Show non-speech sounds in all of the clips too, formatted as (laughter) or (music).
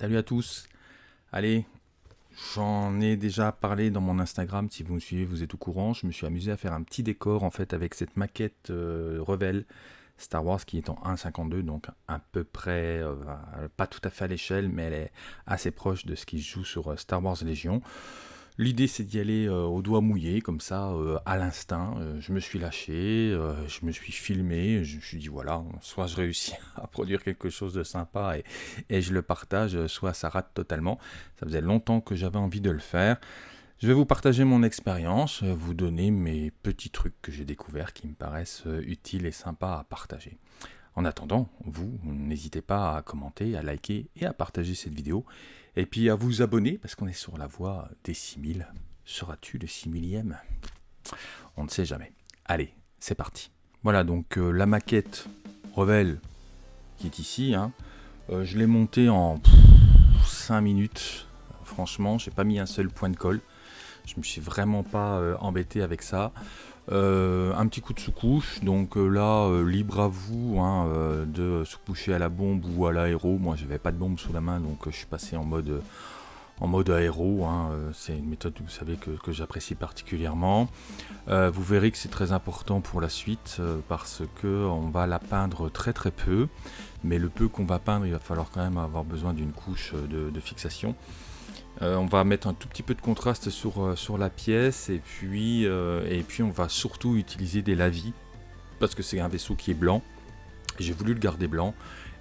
Salut à tous. Allez, j'en ai déjà parlé dans mon Instagram. Si vous me suivez, vous êtes au courant. Je me suis amusé à faire un petit décor en fait avec cette maquette euh, Star Wars qui est en 1.52, donc à peu près, euh, pas tout à fait à l'échelle, mais elle est assez proche de ce qui se joue sur euh, Star Wars Légion. L'idée c'est d'y aller euh, au doigt mouillé, comme ça, euh, à l'instinct. Euh, je me suis lâché, je me suis filmé, je me suis dit voilà, soit je réussis (laughs) à produire quelque chose de sympa et, et je le partage, soit ça rate totalement. Ça faisait longtemps que j'avais envie de le faire. Je vais vous partager mon expérience, vous donner mes petits trucs que j'ai découverts qui me paraissent utiles et sympas à partager. En attendant, vous, n'hésitez pas à commenter, à liker et à partager cette vidéo. Et puis à vous abonner, parce qu'on est sur la voie des 6000. Seras-tu le 6000e On ne sait jamais. Allez, c'est parti. Voilà, donc euh, la maquette Revel qui est ici. Hein, euh, je l'ai montée en 5 minutes. Franchement, j'ai pas mis un seul point de colle. Je me suis vraiment pas euh, embêté avec ça. Euh, un petit coup de sous-couche, donc euh, là, euh, libre à vous hein, de sous-coucher à la bombe ou à l'aéro. Moi, j'avais pas de bombe sous la main, donc je suis passé en mode, en mode aéro. Hein. C'est une méthode, vous savez, que, que j'apprécie particulièrement. vous verrez que c'est très important pour la suite parce que on va la peindre très très peu, mais le peu qu'on va peindre, il va falloir quand même avoir besoin d'une couche de, de fixation. Euh, on va mettre un tout petit peu de contraste sur, euh, la pièce et puis, euh, et puis on va surtout utiliser des lavis parce que c'est un vaisseau qui est blanc. J'ai voulu le garder blanc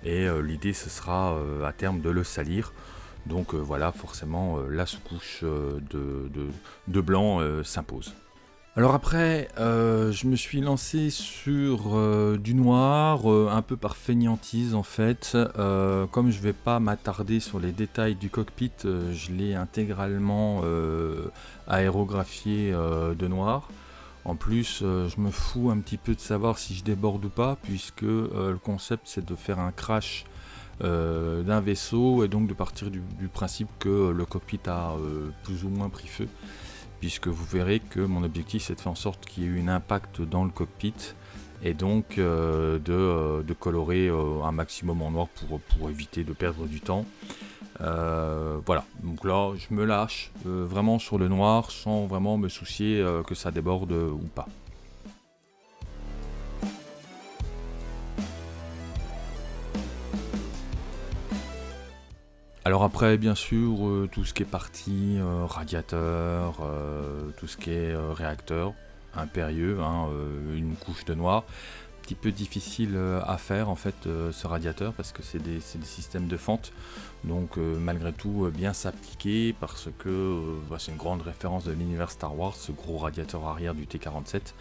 et l'idée ce sera à terme de le salir. Donc voilà, forcément la sous-couche de, blanc s'impose. Alors après, euh, je me suis lancé sur euh, du noir, euh, un peu par feignantise en fait. comme je vais pas m'attarder sur les détails du cockpit, je l'ai intégralement aérographié de noir. En plus, je me fous un petit peu de savoir si je déborde ou pas, puisque le concept c'est de faire un crash d'un vaisseau et donc de partir du, du principe que le cockpit a plus ou moins pris feu puisque vous verrez que mon objectif c'est de faire en sorte qu'il y ait eu un impact dans le cockpit et donc euh, euh, de, colorer euh, un maximum en noir pour, pour, éviter de perdre du temps. voilà, donc là je me lâche vraiment sur le noir sans vraiment me soucier que ça déborde ou pas. Alors après, bien sûr, euh, tout ce qui est partie euh, radiateur, euh, tout ce qui est réacteur, impérieux, hein, une couche de noir. Un petit peu difficile à faire en fait ce radiateur parce que c'est des, systèmes de fente. Donc malgré tout bien s'appliquer parce que bah, c'est une grande référence de l'univers Star Wars, ce gros radiateur arrière du T-47.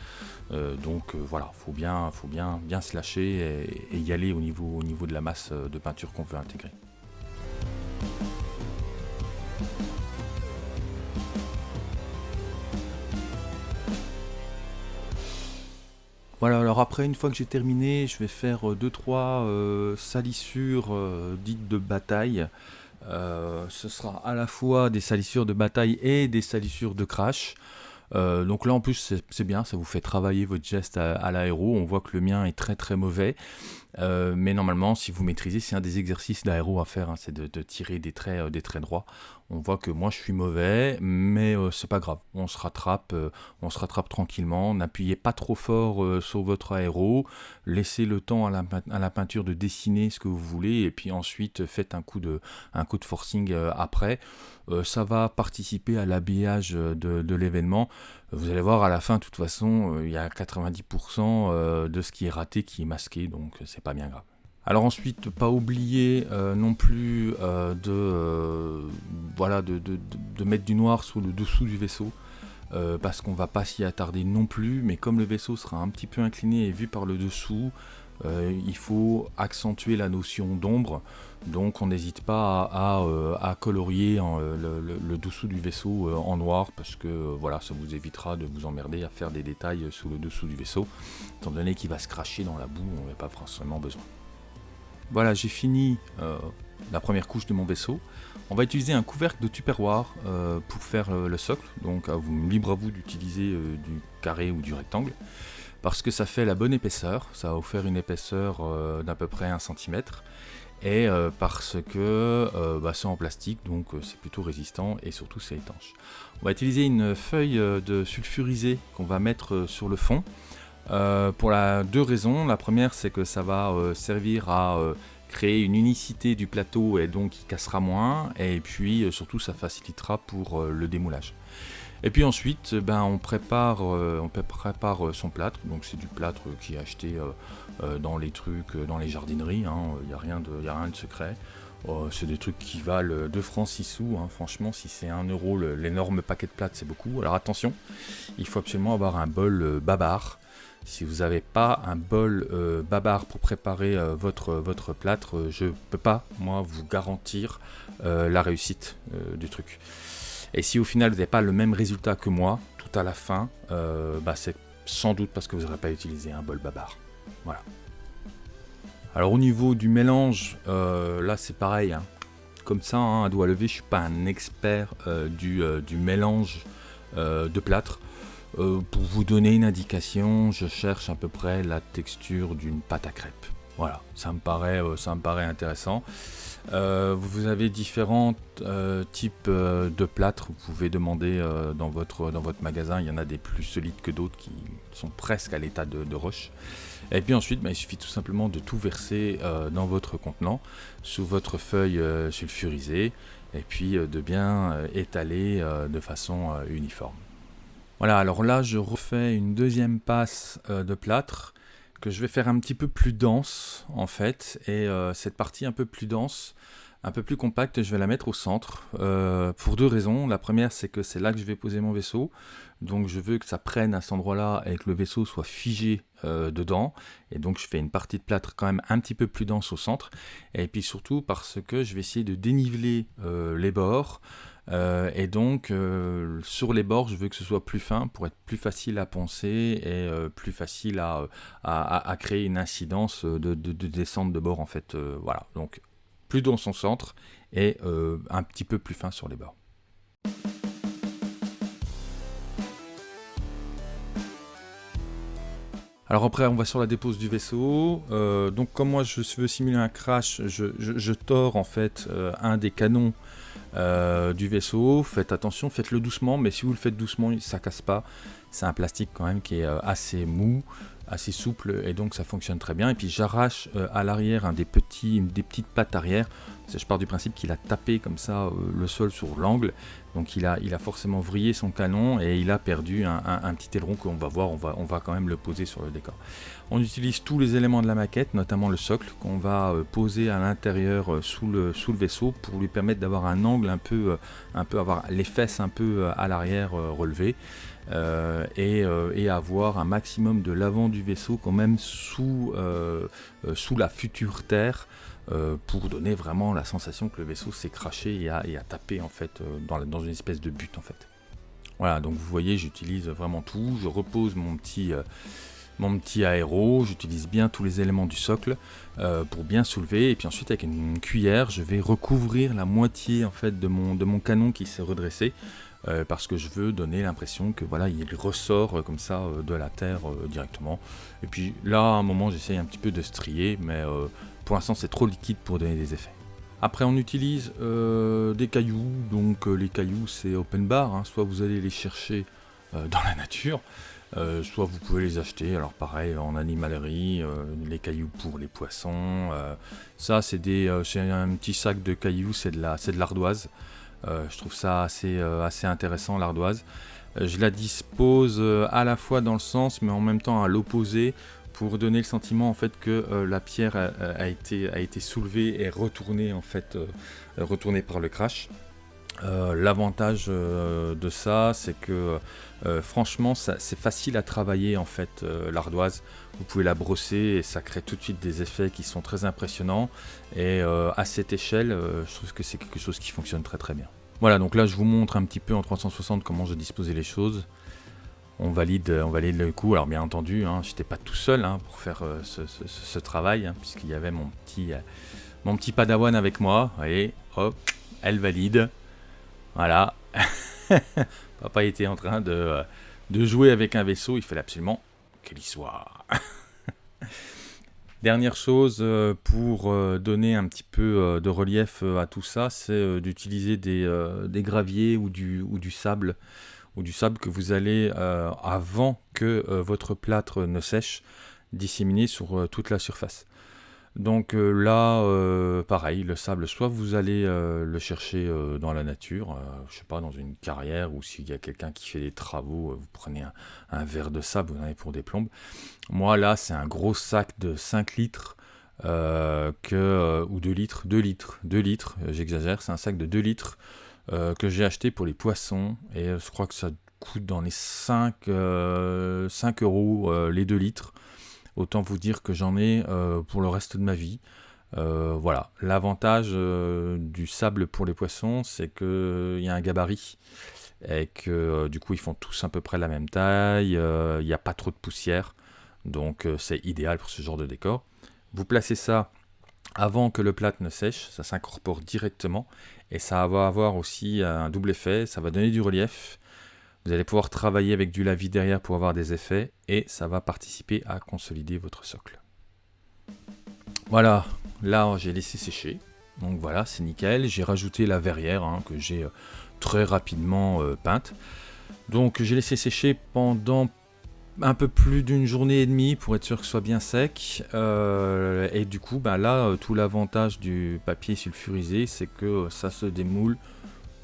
donc voilà, faut bien, faut bien, bien se lâcher et, y aller au niveau de la masse de peinture qu'on veut intégrer. Voilà, alors après, une fois que j'ai terminé, je vais faire 2-3 euh, euh, salissures euh, dites de bataille. ce sera à la fois des salissures de bataille et des salissures de crash. donc là en plus c'est bien, ça vous fait travailler votre geste à, à l'aéro, on voit que le mien est très très mauvais. Euh, mais normalement, si vous maîtrisez, c'est un des exercices d'aéro à faire, hein, c'est de, tirer des traits, euh, des traits droits. On voit que moi je suis mauvais, mais euh, c'est pas grave. On se rattrape, on se rattrape tranquillement. N'appuyez pas trop fort sur votre aéro. Laissez le temps à la, peinture de dessiner ce que vous voulez, et puis ensuite faites un coup de, forcing après. ça va participer à l'habillage de l'événement. Vous allez voir à la fin, de toute façon, il y a 90% de ce qui est raté qui est masqué, donc c'est bien grave. Alors ensuite, pas oublier euh, non plus euh, de, euh, voilà, de, mettre du noir sous le dessous du vaisseau, parce qu'on va pas s'y attarder non plus, mais comme le vaisseau sera un petit peu incliné et vu par le dessous, il faut accentuer la notion d'ombre, donc on n'hésite pas à, colorier le, dessous du vaisseau en noir, parce que voilà, ça vous évitera de vous emmerder à faire des détails sous le dessous du vaisseau, étant donné qu'il va se cracher dans la boue, on n'a pas forcément besoin. Voilà, j'ai fini euh, la première couche de mon vaisseau. On va utiliser un couvercle de tupperware euh, pour faire euh, le socle, donc libre à vous d'utiliser du carré ou du rectangle, parce que ça fait la bonne épaisseur, ça va vous faire une épaisseur d'à peu près 1 cm. et parce que bah, c'est en plastique, donc c'est plutôt résistant et surtout c'est étanche. On va utiliser une feuille de sulfurisé qu'on va mettre sur le fond. pour deux raisons. La première, c'est que ça va servir à créer une unicité du plateau et donc il cassera moins. Et puis surtout, ça facilitera pour le démoulage. Et puis ensuite, ben, on prépare, on prépare son plâtre. Donc c'est du plâtre qui est acheté dans les trucs, dans les jardineries. Il hein. n'y a, rien de, a rien de secret. C'est des trucs qui valent 2 francs 6 sous. Hein. Franchement, si c'est 1 euro, l'énorme paquet de plâtre, c'est beaucoup. Alors attention, il faut absolument avoir un bol babar. Si vous n'avez pas un bol babar pour préparer votre, votre plâtre, je ne peux pas, moi, vous garantir la réussite du truc. Et si au final vous n'avez pas le même résultat que moi, tout à la fin, euh, bah, c'est sans doute parce que vous n'aurez pas utilisé un bol babar. Voilà. Alors au niveau du mélange, euh, là c'est pareil. Hein. Comme ça, hein, à doigt levé, je suis pas un expert euh, du, mélange de plâtre. pour vous donner une indication, je cherche à peu près la texture d'une pâte à crêpes. Voilà, ça me paraît, paraît intéressant. Euh, vous avez différents euh, types euh, de plâtres. Vous pouvez demander dans, votre, dans votre magasin. Il y en a des plus solides que d'autres qui sont presque à l'état de, roche. Et puis ensuite, bah, il suffit tout simplement de tout verser dans votre contenant sous votre feuille sulfurisée et puis de bien étaler de façon uniforme. Voilà, alors là je refais une deuxième passe de plâtre que je vais faire un petit peu plus dense en fait. Et euh, cette partie un peu plus dense un peu plus compacte je vais la mettre au centre euh, pour deux raisons. La première c'est que c'est là que je vais poser mon vaisseau. Donc je veux que ça prenne à cet endroit là et que le vaisseau soit figé euh, dedans. Et donc je fais une partie de plâtre quand même un petit peu plus dense au centre. Et puis surtout parce que je vais essayer de déniveler les bords euh, et donc, euh, sur les bords, je veux que ce soit plus fin pour être plus facile à poncer et euh, plus facile à, à, créer une incidence de, descente de bord, en fait. voilà, donc plus dans son centre et un petit peu plus fin sur les bords. Alors après, on va sur la dépose du vaisseau. donc comme moi, je veux simuler un crash, je, je tords en fait un des canons euh, du vaisseau. Faites attention, faites-le doucement, mais si vous le faites doucement, ça casse pas. C'est un plastique quand même qui est euh, assez mou, assez souple, et donc ça fonctionne très bien. Et puis j'arrache euh, à l'arrière des, petits, des petites pattes arrière. Je pars du principe qu'il a tapé comme ça le sol sur l'angle. Donc il a, il a forcément vrillé son canon et il a perdu un, petit aileron qu'on va voir, on va, on va quand même le poser sur le décor. On utilise tous les éléments de la maquette, notamment le socle, qu'on va euh, poser à l'intérieur euh, sous, le, sous le vaisseau pour lui permettre d'avoir un angle un peu, euh, un peu avoir les fesses un peu à l'arrière relevées. Et, avoir un maximum de l'avant du vaisseau quand même sous, sous la future terre pour donner vraiment la sensation que le vaisseau s'est craché et a, tapé en fait dans, une espèce de but en fait. Voilà, donc vous voyez, j'utilise vraiment tout. Je repose mon petit, mon petit aéro, j'utilise bien tous les éléments du socle euh, pour bien soulever, et puis ensuite avec une cuillère, je vais recouvrir la moitié en fait de mon, de mon canon qui s'est redressé, euh, parce que je veux donner l'impression que voilà, il ressort euh, comme ça de la terre directement. Et puis là, à un moment, j'essaye un petit peu de strier, mais pour l'instant, c'est trop liquide pour donner des effets. Après, on utilise des cailloux, donc les cailloux, c'est open bar, hein. soit vous allez les chercher dans la nature, euh, soit vous pouvez les acheter, alors pareil en animalerie, euh, les cailloux pour les poissons. Euh, ça c'est un petit sac de cailloux, c'est de l'ardoise. Je trouve ça assez, assez intéressant l'ardoise. je la dispose à la fois dans le sens mais en même temps à l'opposé pour donner le sentiment en fait que la pierre a, été, a été soulevée et retournée en fait retournée par le crash. Euh, l'avantage euh, de ça, c'est que euh, franchement, c'est facile à travailler en fait l'ardoise. Vous pouvez la brosser et ça crée tout de suite des effets qui sont très impressionnants. Et à cette échelle, je trouve que c'est quelque chose qui fonctionne très très bien. Voilà, donc là je vous montre un petit peu en 360 comment je disposais les choses. On valide, on valide le coup. Alors bien entendu, hein, je n'étais pas tout seul hein, pour faire ce, travail, hein, puisqu'il y avait mon petit, mon petit padawan avec moi. Et hop, elle valide. Voilà. (laughs) Papa était en train de, euh, de, jouer avec un vaisseau. Il fallait absolument qu'il y soit. (laughs) Dernière chose pour donner un petit peu de relief à tout ça, c'est d'utiliser des, graviers ou du, ou du sable ou du sable que vous allez, avant que votre plâtre ne sèche, disséminer sur toute la surface. Donc euh, là, euh, pareil, le sable, soit vous allez euh, le chercher dans la nature, je sais pas, dans une carrière, ou s'il y a quelqu'un qui fait des travaux, vous prenez un, verre de sable, vous en avez pour des plombes. Moi là, c'est un gros sac de 5 litres, ou 2 litres, 2 litres, 2 litres, j'exagère, c'est un sac de 2 litres que j'ai acheté pour les poissons, et je crois que ça coûte dans les 5, 5 euros les 2 litres. Autant vous dire que j'en ai euh, pour le reste de ma vie. Euh, voilà, l'avantage euh, du sable pour les poissons, c'est qu'il y a un gabarit et que du coup ils font tous à peu près la même taille, il n'y a pas trop de poussière, donc c'est idéal pour ce genre de décor. Vous placez ça avant que le plâtre ne sèche, ça s'incorpore directement et ça va avoir aussi un double effet, ça va donner du relief vous allez pouvoir travailler avec du lavis derrière pour avoir des effets et ça va participer à consolider votre socle. Voilà, là j'ai laissé sécher. Donc voilà, c'est nickel. J'ai rajouté la verrière hein, que j'ai euh, très rapidement euh, peinte. Donc j'ai laissé sécher pendant un peu plus d'une journée et demie pour être sûr que ce soit bien sec. Euh, et du coup, bah là, tout l'avantage du papier sulfurisé, c'est que ça se démoule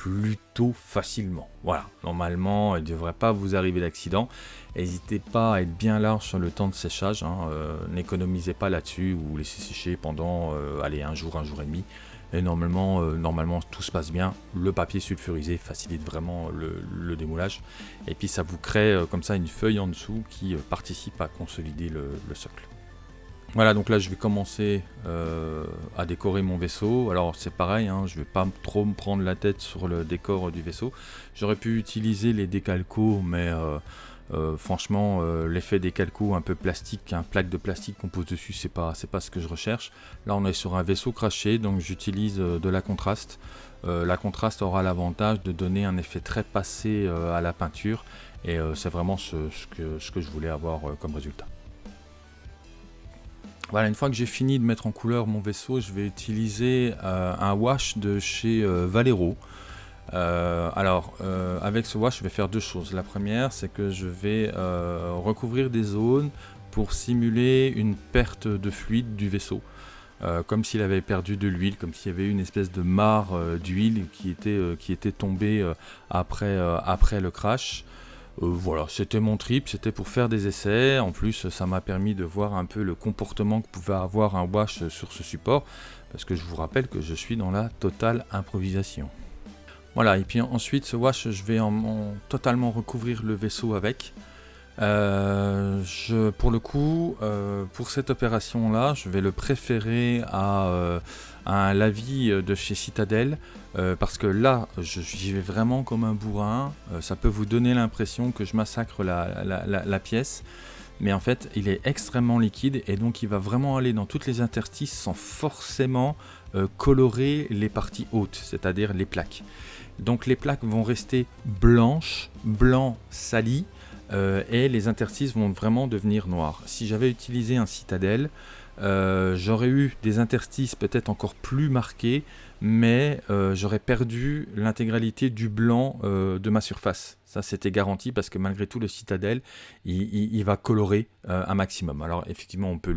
plutôt facilement. Voilà, normalement, il ne devrait pas vous arriver d'accident. N'hésitez pas à être bien large sur le temps de séchage. Hein. Euh, n'économisez pas là-dessus ou laissez sécher pendant euh, un jour, un jour et demi. Et normalement, euh, normalement, tout se passe bien. Le papier sulfurisé facilite vraiment le, démoulage. Et puis ça vous crée comme ça une feuille en dessous qui participe à consolider le socle. Voilà, donc là je vais commencer euh, à décorer mon vaisseau. Alors c'est pareil, hein, je ne vais pas trop me prendre la tête sur le décor du vaisseau. J'aurais pu utiliser les décalcos, mais euh, euh, franchement l'effet décalco un peu plastique, un plaque de plastique qu'on pose dessus, c'est pas, pas ce que je recherche. Là on est sur un vaisseau craché, donc j'utilise de la contraste. la contraste aura l'avantage de donner un effet très passé à la peinture, et c'est vraiment ce, que, ce que je voulais avoir comme résultat. Voilà, une fois que j'ai fini de mettre en couleur mon vaisseau, je vais utiliser euh, un wash de chez euh, Valero. Euh, alors, avec ce wash, je vais faire deux choses. La première, c'est que je vais recouvrir des zones pour simuler une perte de fluide du vaisseau. comme s'il avait perdu de l'huile, comme s'il y avait une espèce de mare d'huile qui, était qui était tombée après, après le crash. Euh, voilà, c'était mon trip, c'était pour faire des essais. En plus, ça m'a permis de voir un peu le comportement que pouvait avoir un wash sur ce support, parce que je vous rappelle que je suis dans la totale improvisation. Voilà, et puis ensuite, ce wash, je vais en, totalement recouvrir le vaisseau avec. Euh, pour le coup, euh, pour cette opération-là, je vais le préférer à, un lavis de chez Citadel euh, parce que là, j'y vais vraiment comme un bourrin. Euh, ça peut vous donner l'impression que je massacre la, pièce. Mais en fait, il est extrêmement liquide et donc il va vraiment aller dans toutes les interstices sans forcément euh, colorer les parties hautes, c'est-à-dire les plaques. Donc les plaques vont rester blanches, blanc sali, et les interstices vont vraiment devenir noirs. Si j'avais utilisé un citadelle, j'aurais eu des interstices peut-être encore plus marqués, mais euh, j'aurais perdu l'intégralité du blanc euh, de ma surface. Ça, c'était garanti parce que malgré tout, le Citadel, il, va colorer euh, un maximum. Alors, effectivement, on peut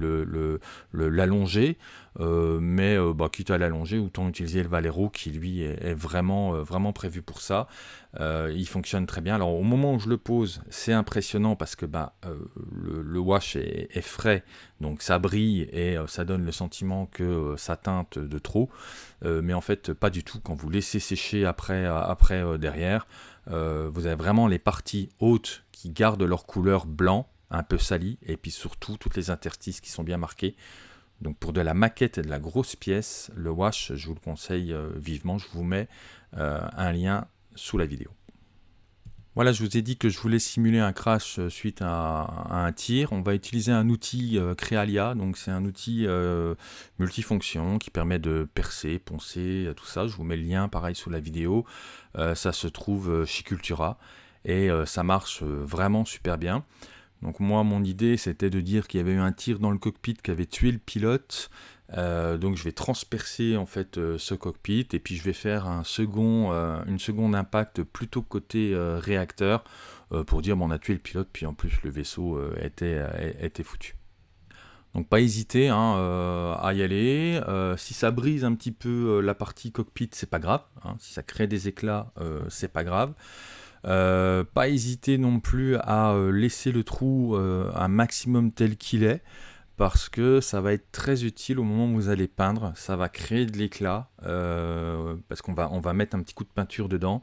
l'allonger, le, mais bah, quitte à l'allonger, autant utiliser le Valero qui, lui, est, vraiment, vraiment prévu pour ça. il fonctionne très bien. Alors, au moment où je le pose, c'est impressionnant parce que bah, le, wash est, frais, donc ça brille et ça donne le sentiment que ça teinte de trop. Euh, mais en fait pas du tout. Quand vous laissez sécher après, euh, après euh, derrière, vous avez vraiment les parties hautes qui gardent leur couleur blanc, un peu sali, et puis surtout toutes les interstices qui sont bien marqués. Donc pour de la maquette et de la grosse pièce, le wash, je vous le conseille vivement. Je vous mets un lien sous la vidéo. Voilà, je vous ai dit que je voulais simuler un crash euh, suite à, un tir. On va utiliser un outil euh, Crealia, donc c'est un outil euh, multifonction qui permet de percer, poncer, tout ça. Je vous mets le lien pareil sous la vidéo. ça se trouve chez Cultura et ça marche vraiment super bien. Donc moi, mon idée, c'était de dire qu'il y avait eu un tir dans le cockpit qui avait tué le pilote. Euh, donc je vais transpercer en fait euh, ce cockpit et puis je vais faire un second, une seconde impact plutôt côté réacteur pour dire bon, on a tué le pilote puis en plus le vaisseau était, était foutu. Donc pas hésiter hein, à y aller. si ça brise un petit peu la partie cockpit, c'est pas grave. Hein. Si ça crée des éclats, c'est pas grave. Euh, pas hésiter non plus à euh, laisser le trou euh, un maximum tel qu'il est parce que ça va être très utile au moment où vous allez peindre, ça va créer de l'éclat, parce qu'on va, mettre un petit coup de peinture dedans,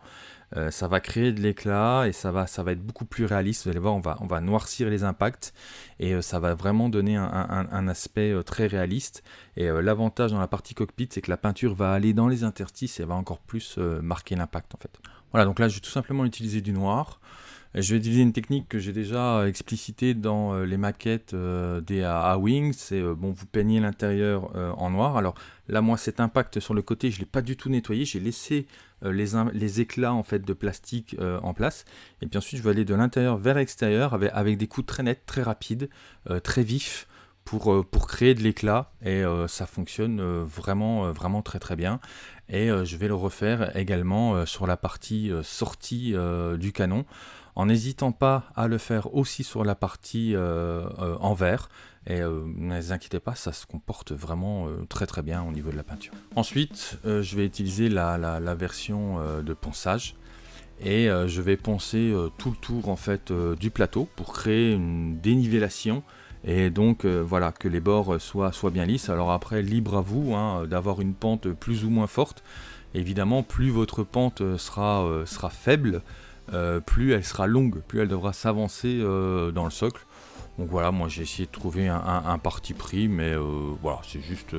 ça va créer de l'éclat et ça va, être beaucoup plus réaliste, vous allez voir, on va, noircir les impacts et ça va vraiment donner un, un aspect très réaliste. Et l'avantage dans la partie cockpit, c'est que la peinture va aller dans les interstices et va encore plus marquer l'impact en fait. Voilà, donc là, je vais tout simplement utiliser du noir. Je vais utiliser une technique que j'ai déjà explicitée dans euh, les maquettes euh, des A-Wing. C'est, euh, bon, vous peignez l'intérieur en noir. Alors là, moi, cet impact sur le côté, je ne l'ai pas du tout nettoyé. J'ai laissé les, les, éclats en fait, de plastique en place. Et puis ensuite, je vais aller de l'intérieur vers l'extérieur avec, des coups très nets, très rapides, très vifs pour, pour créer de l'éclat. Et ça fonctionne vraiment, vraiment très très bien et euh, je vais le refaire également euh, sur la partie euh, sortie du canon en n'hésitant pas à le faire aussi sur la partie en verre. Et ne vous inquiétez pas, ça se comporte vraiment très très bien au niveau de la peinture. Ensuite, je vais utiliser la, la version de ponçage. Et je vais poncer tout le tour en fait du plateau pour créer une dénivellation et donc euh, voilà que les bords soient, soient, bien lisses. Alors après libre à vous hein, d'avoir une pente plus ou moins forte. Évidemment plus votre pente sera, euh, sera faible, euh, plus elle sera longue, plus elle devra s'avancer dans le socle. Donc voilà, moi j'ai essayé de trouver un, parti pris, mais voilà, c'est juste,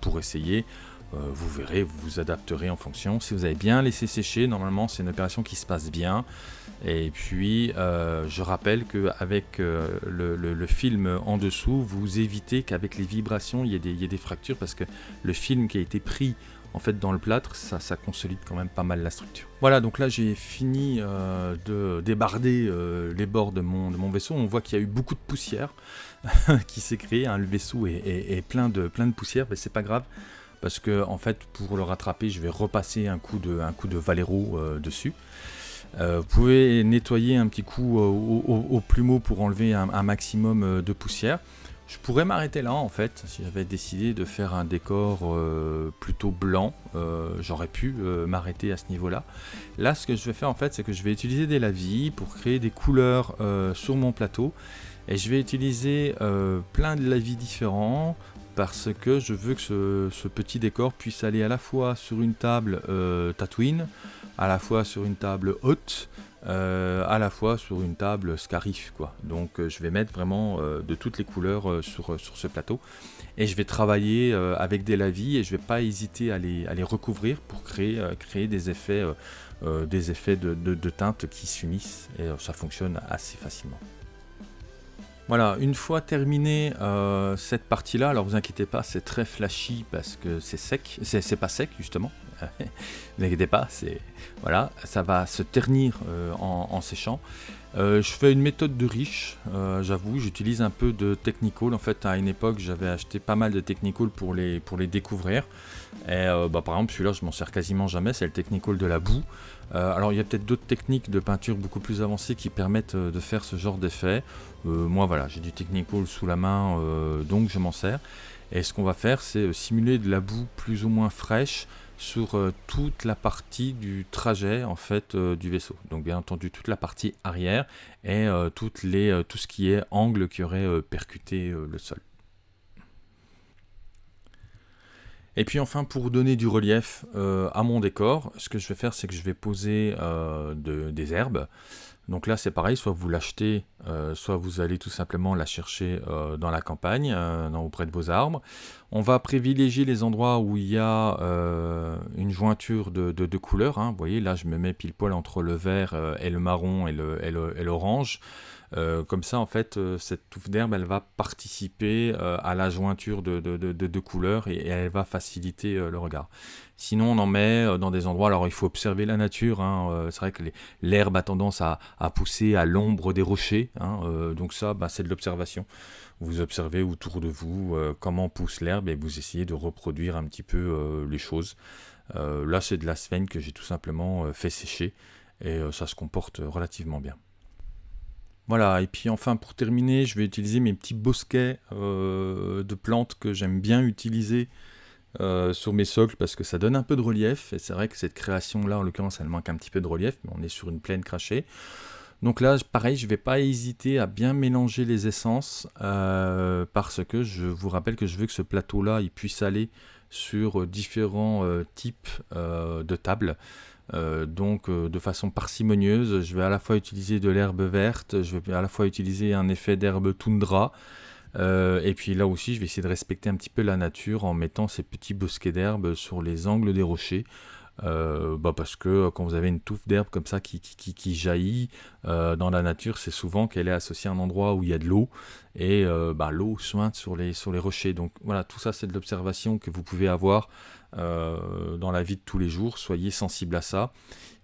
pour essayer. Vous verrez, vous vous adapterez en fonction. Si vous avez bien laissé sécher, normalement c'est une opération qui se passe bien. Et puis, euh, je rappelle qu'avec euh, le, film en dessous, vous évitez qu'avec les vibrations, il y, ait des, fractures parce que le film qui a été pris en fait dans le plâtre, ça, consolide quand même pas mal la structure. Voilà, donc là j'ai fini euh, de débarder les bords de mon, de mon, vaisseau. On voit qu'il y a eu beaucoup de poussière (laughs) qui s'est créée. Hein. Le vaisseau est, plein, de, plein de poussière, mais c'est pas grave parce que en fait pour le rattraper, je vais repasser un coup de, un coup de Valero dessus. Euh, vous pouvez nettoyer un petit coup euh, au, plumeau pour enlever un, maximum euh, de poussière. Je pourrais m'arrêter là en fait, si j'avais décidé de faire un décor plutôt blanc, j'aurais pu m'arrêter à ce niveau-là. Là ce que je vais faire en fait, c'est que je vais utiliser des lavis pour créer des couleurs sur mon plateau. Et je vais utiliser plein de lavis différents, parce que je veux que ce, petit décor puisse aller à la fois sur une table Tatooine, à la fois sur une table haute, euh, à la fois sur une table scarif. Donc euh, je vais mettre vraiment euh, de toutes les couleurs sur, ce plateau et je vais travailler avec des lavis et je vais pas hésiter à les, recouvrir pour créer, des effets, des effets de, de, de teinte qui s'unissent et ça fonctionne assez facilement. Voilà, une fois terminé cette partie-là, alors vous inquiétez pas, c'est très flashy parce que c'est sec, c'est pas sec justement, (laughs) ne inquiétez pas, c'est voilà, ça va se ternir euh, en, séchant. Euh, je fais une méthode de riche, euh, j'avoue, j'utilise un peu de technical. En fait, à une époque, j'avais acheté pas mal de technical pour les, pour les découvrir. Et bah, par exemple, celui-là, je m'en sers quasiment jamais, c'est le technical de la boue. Alors, il y a peut-être d'autres techniques de peinture beaucoup plus avancées qui permettent de faire ce genre d'effet. moi, voilà, j'ai du technical sous la main, donc je m'en sers. Et ce qu'on va faire, c'est simuler de la boue plus ou moins fraîche sur euh, toute la partie du trajet en fait euh, du vaisseau. Donc bien entendu toute la partie arrière et euh, tout ce qui est angle qui aurait percuté le sol. Et puis enfin pour donner du relief à mon décor, ce que je vais faire c'est que je vais poser des herbes. Donc là c'est pareil, soit vous l'achetez, euh, soit vous allez tout simplement la chercher euh, dans la campagne, euh, auprès de vos arbres. On va privilégier les endroits où il y a une jointure de, couleurs. Hein. Vous voyez là je me mets pile poil entre le vert et le marron et l'orange. Comme ça, en fait, cette touffe d'herbe, elle va participer à la jointure de, de, couleurs et, elle va faciliter le regard. Sinon, on en met dans des endroits, alors il faut observer la nature, hein, c'est vrai que l'herbe a tendance à, pousser à l'ombre des rochers, hein, donc ça, bah, c'est de l'observation. Vous observez autour de vous comment pousse l'herbe et vous essayez de reproduire un petit peu les choses. Euh, là, c'est de la sphène que j'ai tout simplement euh, fait sécher et euh, ça se comporte relativement bien. Voilà, et puis enfin pour terminer, je vais utiliser mes petits bosquets de plantes que j'aime bien utiliser sur mes socles parce que ça donne un peu de relief. Et c'est vrai que cette création-là, en l'occurrence, elle manque un petit peu de relief, mais on est sur une plaine crachée. Donc là, pareil, je ne vais pas hésiter à bien mélanger les essences parce que je vous rappelle que je veux que ce plateau-là, il puisse aller sur euh, différents euh, types euh, de tables. Donc de façon parcimonieuse, je vais à la fois utiliser de l'herbe verte, je vais à la fois utiliser un effet d'herbe toundra, et puis là aussi, je vais essayer de respecter un petit peu la nature en mettant ces petits bosquets d'herbe sur les angles des rochers euh, bah parce que euh, quand vous avez une touffe d'herbe comme ça qui, jaillit euh, dans la nature, c'est souvent qu'elle est associée à un endroit où il y a de l'eau et bah, l'eau sointe sur les rochers. Donc voilà, tout ça c'est de l'observation que vous pouvez avoir dans la vie de tous les jours. Soyez sensible à ça.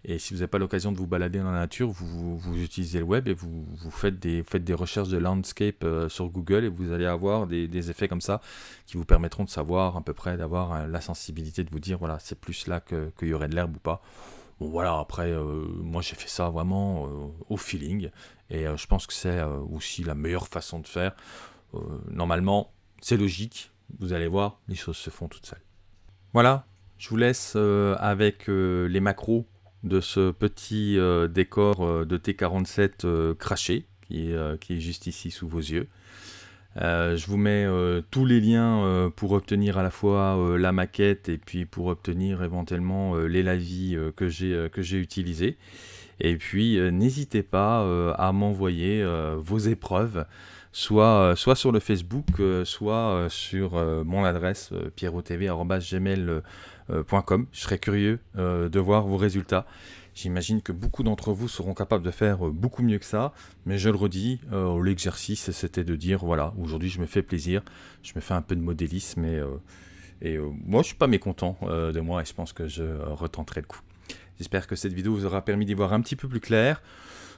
Et si vous n'avez pas l'occasion de vous balader dans la nature, vous, utilisez le web et vous, faites, des, recherches de landscape euh, sur Google et vous allez avoir des, effets comme ça qui vous permettront de savoir à peu près, d'avoir euh, la sensibilité de vous dire, voilà, c'est plus là qu'il y aurait de l'herbe ou pas. Bon voilà, après, euh, moi j'ai fait ça vraiment au feeling et je pense que c'est aussi la meilleure façon de faire. normalement, c'est logique, vous allez voir, les choses se font toutes seules. Voilà, je vous laisse avec les macros de ce petit euh, décor euh, de T47 euh, craché qui qui est, juste ici sous vos yeux. je vous mets tous les liens pour obtenir à la fois la maquette et puis pour obtenir éventuellement les lavis que j'ai utilisés. Et puis n'hésitez pas à m'envoyer vos épreuves soit, soit sur le Facebook, soit sur mon adresse pierrotv.gmail.com. Je serais curieux de voir vos résultats. J'imagine que beaucoup d'entre vous seront capables de faire euh, beaucoup mieux que ça, mais je le redis, euh, l'exercice c'était de dire voilà, aujourd'hui je me fais plaisir, je me fais un peu de modélisme et, euh, et moi je suis pas mécontent de moi et je pense que je retenterai le coup. J'espère que cette vidéo vous aura permis d'y voir un petit peu plus clair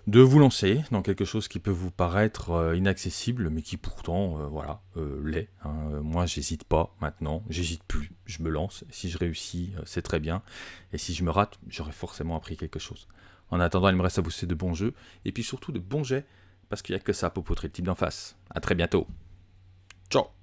de vous lancer dans quelque chose qui peut vous paraître euh, inaccessible, mais qui pourtant, euh, voilà, euh, l'est. Hein. Moi, j'hésite pas maintenant, j'hésite plus, je me lance. Si je réussis, c'est très bien. Et si je me rate, j'aurai forcément appris quelque chose. En attendant, il me reste à vous souhaiter de bons jeux, et puis surtout de bons jets, parce qu'il n'y a que ça pour poutrer le type d'en face. A très bientôt. Ciao